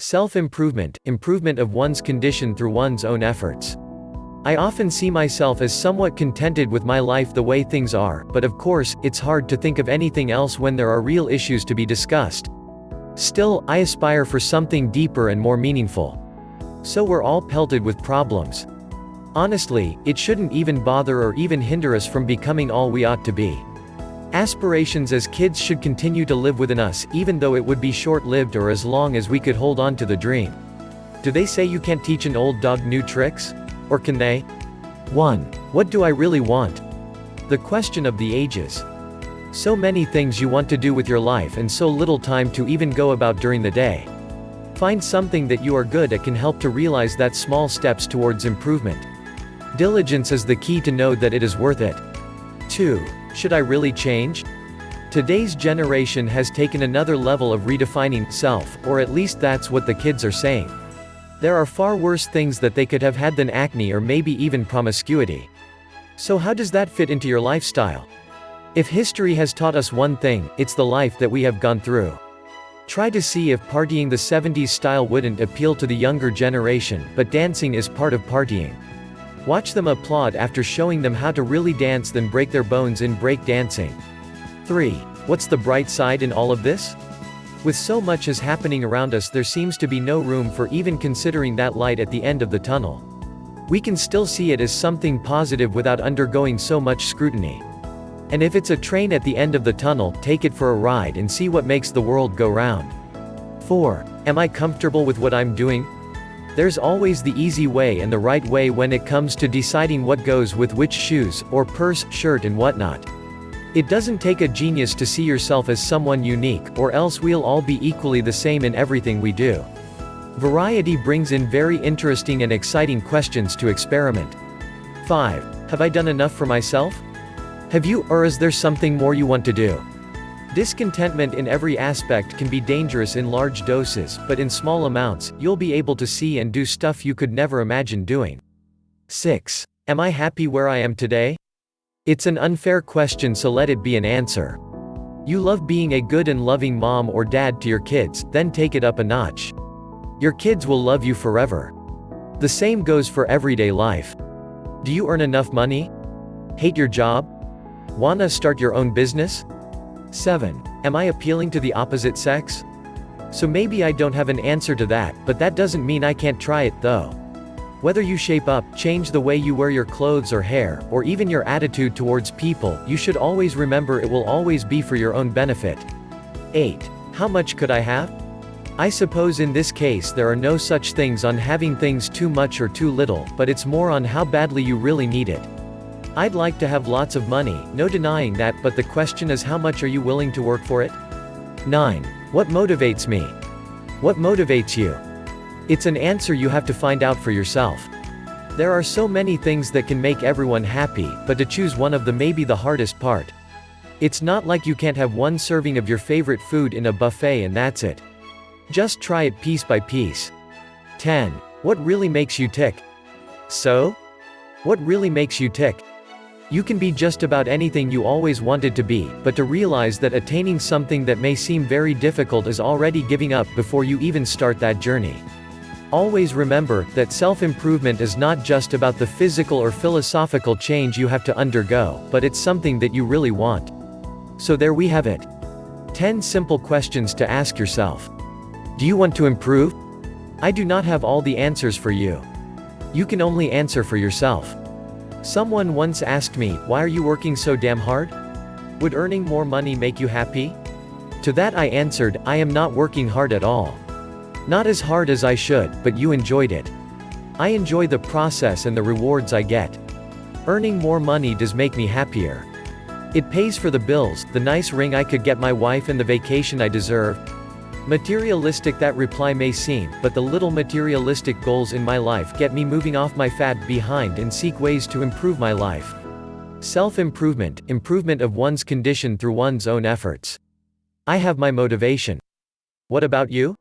Self-improvement, improvement of one's condition through one's own efforts. I often see myself as somewhat contented with my life the way things are, but of course, it's hard to think of anything else when there are real issues to be discussed. Still, I aspire for something deeper and more meaningful. So we're all pelted with problems. Honestly, it shouldn't even bother or even hinder us from becoming all we ought to be. Aspirations as kids should continue to live within us, even though it would be short-lived or as long as we could hold on to the dream. Do they say you can't teach an old dog new tricks? Or can they? 1. What do I really want? The question of the ages. So many things you want to do with your life and so little time to even go about during the day. Find something that you are good at can help to realize that small steps towards improvement. Diligence is the key to know that it is worth it. 2. Should I really change? Today's generation has taken another level of redefining self, or at least that's what the kids are saying. There are far worse things that they could have had than acne or maybe even promiscuity. So how does that fit into your lifestyle? If history has taught us one thing, it's the life that we have gone through. Try to see if partying the 70s style wouldn't appeal to the younger generation, but dancing is part of partying. Watch them applaud after showing them how to really dance then break their bones in break dancing. 3. What's the bright side in all of this? With so much as happening around us there seems to be no room for even considering that light at the end of the tunnel. We can still see it as something positive without undergoing so much scrutiny. And if it's a train at the end of the tunnel, take it for a ride and see what makes the world go round. 4. Am I comfortable with what I'm doing? There's always the easy way and the right way when it comes to deciding what goes with which shoes, or purse, shirt and whatnot. It doesn't take a genius to see yourself as someone unique, or else we'll all be equally the same in everything we do. Variety brings in very interesting and exciting questions to experiment. 5. Have I done enough for myself? Have you, or is there something more you want to do? Discontentment in every aspect can be dangerous in large doses, but in small amounts, you'll be able to see and do stuff you could never imagine doing. 6. Am I happy where I am today? It's an unfair question so let it be an answer. You love being a good and loving mom or dad to your kids, then take it up a notch. Your kids will love you forever. The same goes for everyday life. Do you earn enough money? Hate your job? Wanna start your own business? 7. Am I appealing to the opposite sex? So maybe I don't have an answer to that, but that doesn't mean I can't try it, though. Whether you shape up, change the way you wear your clothes or hair, or even your attitude towards people, you should always remember it will always be for your own benefit. 8. How much could I have? I suppose in this case there are no such things on having things too much or too little, but it's more on how badly you really need it. I'd like to have lots of money, no denying that, but the question is how much are you willing to work for it? 9. What motivates me? What motivates you? It's an answer you have to find out for yourself. There are so many things that can make everyone happy, but to choose one of them may be the hardest part. It's not like you can't have one serving of your favorite food in a buffet and that's it. Just try it piece by piece. 10. What really makes you tick? So? What really makes you tick? You can be just about anything you always wanted to be, but to realize that attaining something that may seem very difficult is already giving up before you even start that journey. Always remember, that self-improvement is not just about the physical or philosophical change you have to undergo, but it's something that you really want. So there we have it. 10 simple questions to ask yourself. Do you want to improve? I do not have all the answers for you. You can only answer for yourself. Someone once asked me, why are you working so damn hard? Would earning more money make you happy? To that I answered, I am not working hard at all. Not as hard as I should, but you enjoyed it. I enjoy the process and the rewards I get. Earning more money does make me happier. It pays for the bills, the nice ring I could get my wife and the vacation I deserve, Materialistic that reply may seem, but the little materialistic goals in my life get me moving off my fat behind and seek ways to improve my life. Self-improvement, improvement of one's condition through one's own efforts. I have my motivation. What about you?